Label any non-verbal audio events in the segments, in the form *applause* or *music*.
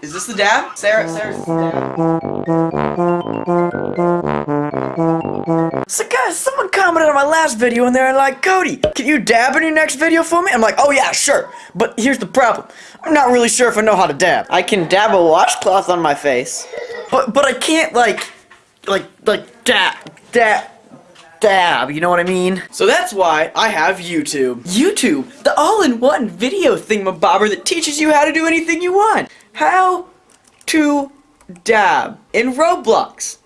Is this the dab? Sarah, Sarah, is dab? So guys, someone commented on my last video and they're like, Cody, can you dab in your next video for me? I'm like, oh yeah, sure. But here's the problem. I'm not really sure if I know how to dab. I can dab a washcloth on my face. But, but I can't like, like, like dab, dab, dab, you know what I mean? So that's why I have YouTube. YouTube, the all-in-one video thingamabobber that teaches you how to do anything you want. How to dab in Roblox.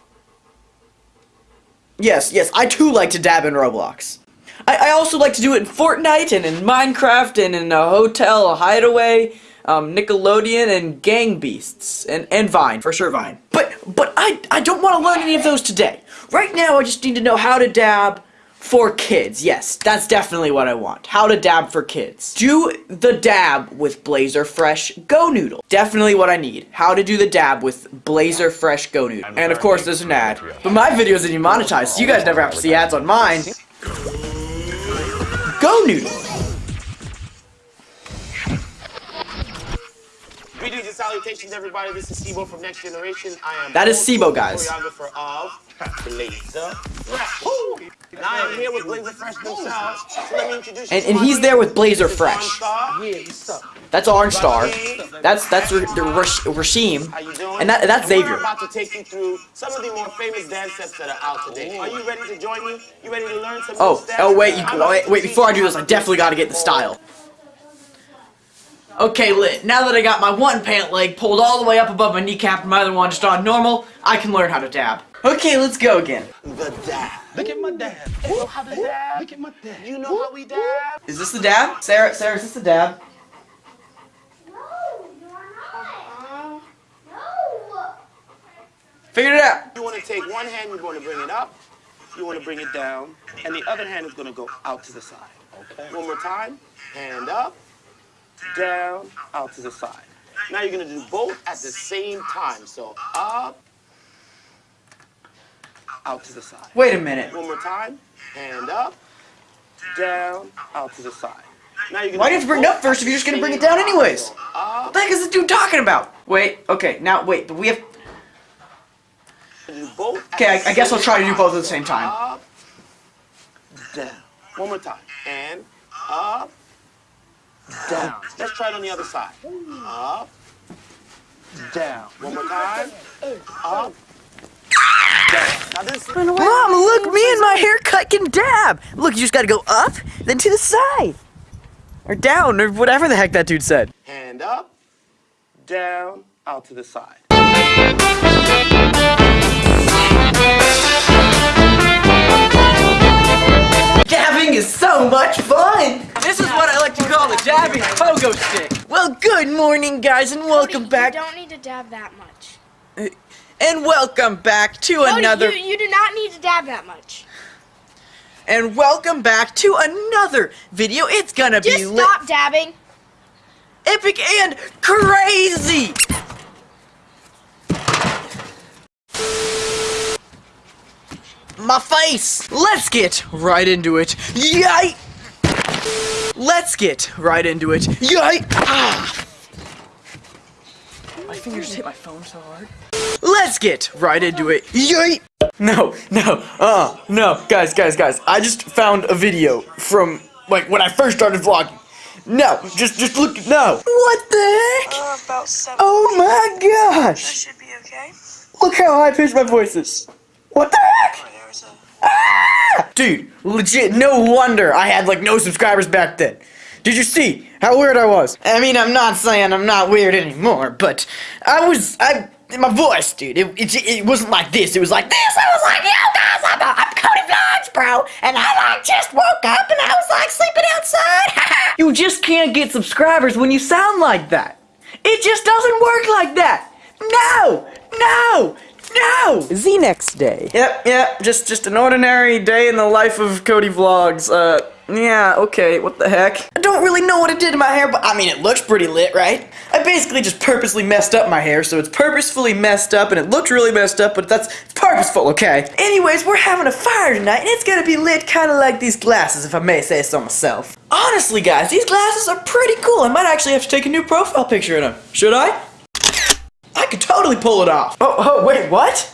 Yes, yes, I too like to dab in Roblox. I, I also like to do it in Fortnite and in Minecraft and in a hotel, hideaway, um, Nickelodeon and Gang Beasts and, and Vine, for sure Vine. But, but I, I don't want to learn any of those today. Right now I just need to know how to dab for kids. Yes, that's definitely what I want. How to dab for kids. Do the dab with Blazer Fresh Go Noodle. Definitely what I need. How to do the dab with Blazer Fresh Go Noodle. And of course there's an ad. But my videos are demonetized, so you guys never have to see ads on mine. Go Noodle. Greetings and salutations, everybody. This is Sibo from Next Generation. I am That is Sibo, guys. choreographer of Blazer Fresh. And I am here with Blazer Fresh themselves. So let me introduce you And, and he's there with Blazer Fresh. Star. Yeah, what's up? That's Orange Star. That's that's the Rash- Rashim. How you doing? And that that's We're Xavier. about to take you through some of the more famous dance steps that are out today. Are you ready to join me? You ready to learn some Oh, steps? oh wait, you, wait, wait, before I do this, I definitely gotta get the style. Okay, lit. Now that I got my one pant leg pulled all the way up above my kneecap and my other one just on normal, I can learn how to dab. Okay, let's go again. The dab. Look at my dad. You know how to dab? Look at my dad. You know how we dab? Is this the dab? Sarah, Sarah, is this the dab? No, you're not. No. Figured it out. You want to take one hand, you're going to bring it up. You want to bring it down. And the other hand is going to go out to the side. Okay. One more time. Hand up, down, out to the side. Now you're going to do both at the same time. So up, out to the side. Wait a minute. One more time. Hand up, down, out to the side. Now you're Why do you have to bring it up first if you're just gonna bring it down anyways? What the heck is this dude talking about? Wait, okay, now wait, but we have. both. Okay, I, I guess I'll try to do both at the same time. Up, down. One more time. And up, down. Let's try it on the other side. Up, down. One more time. Up, down. Now this is Mom, look, me and my haircut can dab. Look, you just gotta go up, then to the side. Or down, or whatever the heck that dude said. hand up, down, out to the side. Dabbing is so much fun! This is what I like to call the dabbing pogo stick. Well, good morning, guys, and welcome Cody, back. You don't need to dab that much. Uh, And welcome back to Cody, another. You, you do not need to dab that much. And welcome back to another video. It's gonna Just be lit, stop dabbing. epic, and crazy! My face! Let's get right into it. Yay! Let's get right into it. Yay! Ah! My fingers hit my phone so hard. Let's get right into it. Yay! No, no, uh, no, guys, guys, guys. I just found a video from like when I first started vlogging. No, just, just look. No. What the heck? Uh, about seven. Oh my That gosh! should be okay. Look how high pitched my voice is. What the heck? Right, a. Ah! Dude, legit, no wonder I had like no subscribers back then. Did you see how weird I was? I mean, I'm not saying I'm not weird anymore, but I was, I, my voice, dude, it, it, it wasn't like this. It was like this. I was like, yo guys, I'm, I'm Cody Vlogs, bro. And I like just woke up and I was like sleeping outside. *laughs* you just can't get subscribers when you sound like that. It just doesn't work like that. No, no, no. The next day. Yep, yep. Just, just an ordinary day in the life of Cody Vlogs. Uh, yeah, okay. What the heck? I don't really know what it did to my hair, but I mean, it looks pretty lit, right? I basically just purposely messed up my hair, so it's purposefully messed up, and it looked really messed up, but that's it's purposeful, okay? Anyways, we're having a fire tonight, and it's gonna be lit kind of like these glasses, if I may say so myself. Honestly, guys, these glasses are pretty cool. I might actually have to take a new profile picture in them. Should I? I could totally pull it off. Oh, oh, wait, what?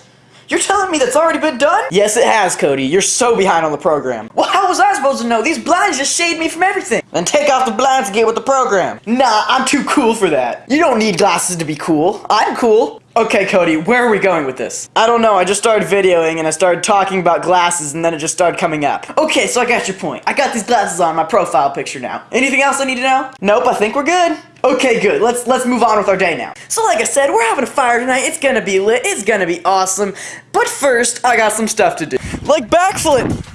You're telling me that's already been done? Yes, it has, Cody. You're so behind on the program. Well, was I supposed to know? These blinds just shade me from everything. Then take off the blinds and get with the program. Nah, I'm too cool for that. You don't need glasses to be cool. I'm cool. Okay, Cody, where are we going with this? I don't know, I just started videoing and I started talking about glasses and then it just started coming up. Okay, so I got your point. I got these glasses on my profile picture now. Anything else I need to know? Nope, I think we're good. Okay, good. Let's let's move on with our day now. So like I said, we're having a fire tonight. It's gonna be lit. It's gonna be awesome. But first, I got some stuff to do. Like backflip.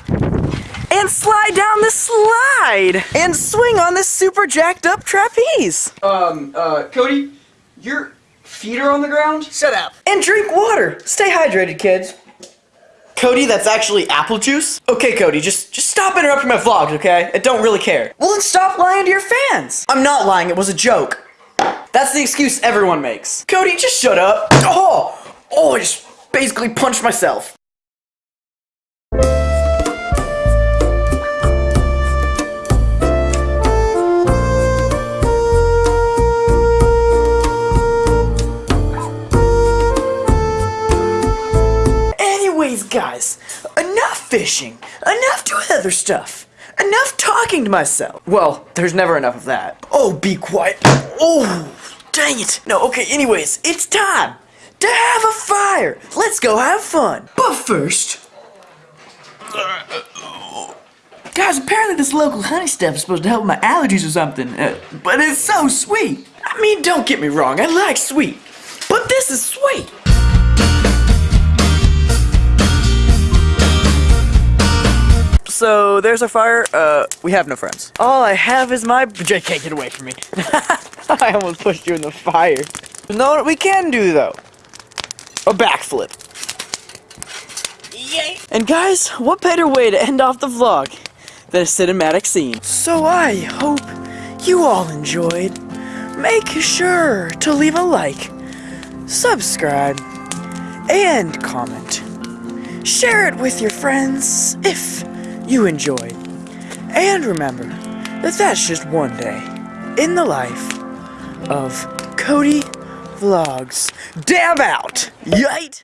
And slide down the slide. And swing on this super jacked up trapeze. Um, uh, Cody, your feet are on the ground? Shut up. And drink water. Stay hydrated, kids. Cody, that's actually apple juice? Okay, Cody, just just stop interrupting my vlogs, okay? I don't really care. Well, then stop lying to your fans. I'm not lying, it was a joke. That's the excuse everyone makes. Cody, just shut up. Oh, oh, I just basically punched myself. Other stuff, enough talking to myself. Well, there's never enough of that. Oh, be quiet. Oh, dang it. No, okay, anyways, it's time to have a fire. Let's go have fun. But first, Guys, apparently this local honey stuff is supposed to help my allergies or something, uh, but it's so sweet. I mean, don't get me wrong, I like sweet, but this is sweet. So there's our fire. Uh, we have no friends. All I have is my. JK, get away from me. *laughs* I almost pushed you in the fire. You know what we can do though? A backflip. Yay! And guys, what better way to end off the vlog than a cinematic scene? So I hope you all enjoyed. Make sure to leave a like, subscribe, and comment. Share it with your friends if you enjoyed. And remember that that's just one day in the life of Cody Vlogs. Dab out! Yite!